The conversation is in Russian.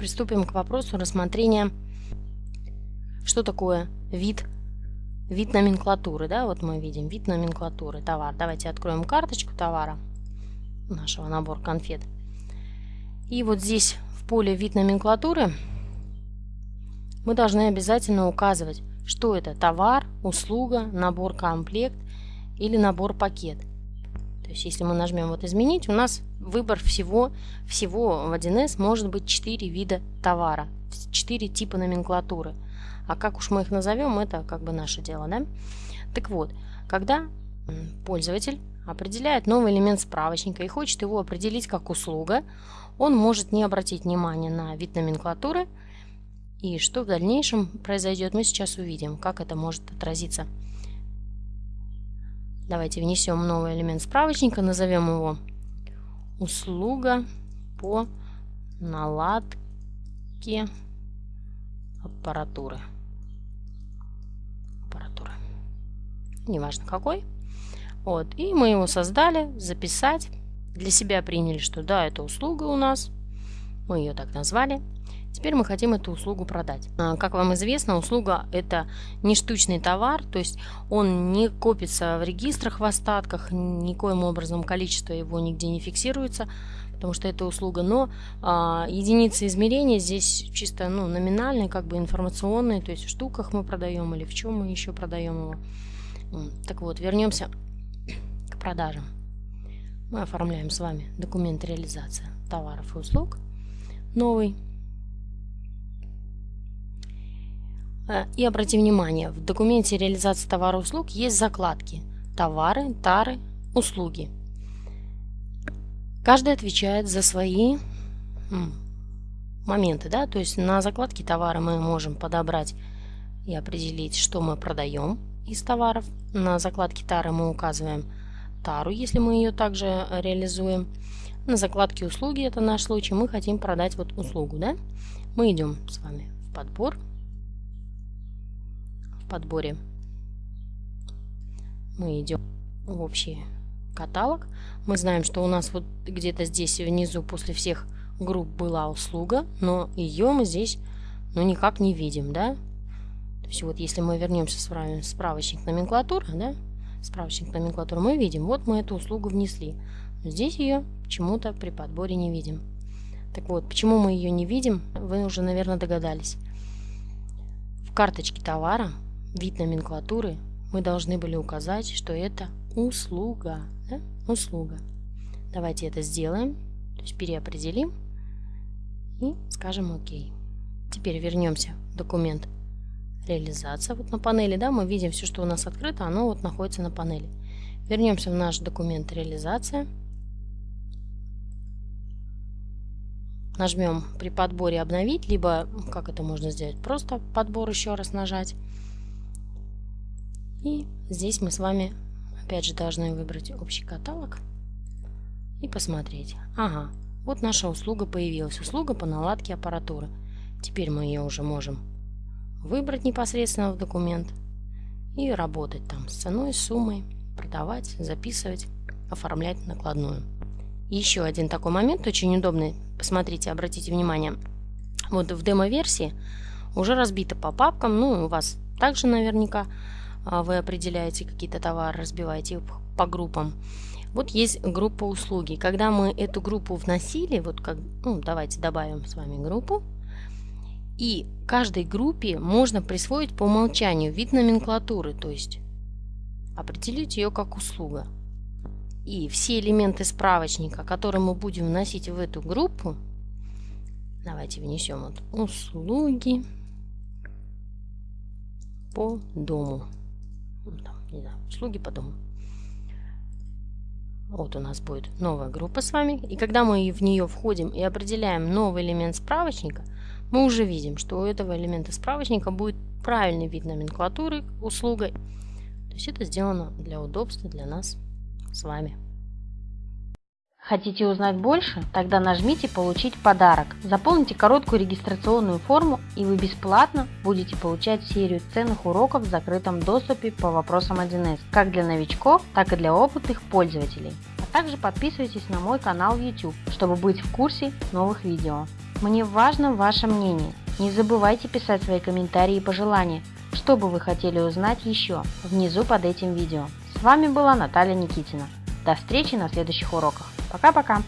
приступим к вопросу рассмотрения, что такое вид, вид номенклатуры. Да? Вот мы видим вид номенклатуры, товар. Давайте откроем карточку товара нашего набора конфет. И вот здесь в поле вид номенклатуры мы должны обязательно указывать, что это товар, услуга, набор комплект или набор пакет. То есть если мы нажмем вот изменить, у нас выбор всего, всего в 1С может быть 4 вида товара, 4 типа номенклатуры. А как уж мы их назовем, это как бы наше дело. Да? Так вот, когда пользователь определяет новый элемент справочника и хочет его определить как услуга, он может не обратить внимания на вид номенклатуры. И что в дальнейшем произойдет, мы сейчас увидим, как это может отразиться. Давайте внесем новый элемент справочника, назовем его услуга по наладке аппаратуры. Аппаратуры. Неважно какой. Вот. И мы его создали, записать. Для себя приняли, что да, это услуга у нас. Мы ее так назвали. Теперь мы хотим эту услугу продать. А, как вам известно, услуга это не штучный товар, то есть он не копится в регистрах, в остатках, никоим образом количество его нигде не фиксируется, потому что это услуга, но а, единицы измерения здесь чисто ну, номинальные, как бы информационные, то есть в штуках мы продаем или в чем мы еще продаем его. Так вот, вернемся к продажам. Мы оформляем с вами документ реализации товаров и услуг новый. И обрати внимание, в документе реализации товара и услуг есть закладки товары, тары, услуги. Каждый отвечает за свои моменты, да, то есть на закладке товара мы можем подобрать и определить, что мы продаем из товаров. На закладке тары мы указываем тару, если мы ее также реализуем. На закладке услуги, это наш случай, мы хотим продать вот услугу, да. Мы идем с вами в подбор, подборе мы идем в общий каталог. Мы знаем, что у нас вот где-то здесь внизу после всех групп была услуга, но ее мы здесь ну, никак не видим, да? То есть вот если мы вернемся в справочник номенклатуры, да, справочник номенклатуры, мы видим, вот мы эту услугу внесли. Но здесь ее почему-то при подборе не видим. Так вот, почему мы ее не видим, вы уже, наверное, догадались. В карточке товара вид номенклатуры, мы должны были указать, что это услуга. Да? Услуга. Давайте это сделаем, то есть переопределим и скажем ОК. Теперь вернемся в документ реализация. Вот на панели, да, мы видим все, что у нас открыто, оно вот находится на панели. Вернемся в наш документ реализация. Нажмем при подборе обновить, либо, как это можно сделать, просто подбор еще раз нажать. И здесь мы с вами опять же должны выбрать общий каталог и посмотреть. Ага, вот наша услуга появилась. Услуга по наладке аппаратуры. Теперь мы ее уже можем выбрать непосредственно в документ и работать там с ценой, суммой, продавать, записывать, оформлять накладную. Еще один такой момент, очень удобный. Посмотрите, обратите внимание. Вот в демо-версии уже разбито по папкам, ну, у вас также наверняка вы определяете какие-то товары, разбиваете их по группам. Вот есть группа услуги. Когда мы эту группу вносили, вот как, ну, давайте добавим с вами группу, и каждой группе можно присвоить по умолчанию вид номенклатуры, то есть определить ее как услуга. И все элементы справочника, которые мы будем вносить в эту группу, давайте внесем вот услуги по дому там, не знаю, услуги по дому. Вот у нас будет новая группа с вами. И когда мы в нее входим и определяем новый элемент справочника, мы уже видим, что у этого элемента справочника будет правильный вид номенклатуры услугой. То есть это сделано для удобства для нас с вами. Хотите узнать больше? Тогда нажмите «Получить подарок». Заполните короткую регистрационную форму и вы бесплатно будете получать серию ценных уроков в закрытом доступе по вопросам 1С, как для новичков, так и для опытных пользователей. А также подписывайтесь на мой канал YouTube, чтобы быть в курсе новых видео. Мне важно ваше мнение. Не забывайте писать свои комментарии и пожелания, что бы вы хотели узнать еще, внизу под этим видео. С вами была Наталья Никитина. До встречи на следующих уроках. Пока-пока!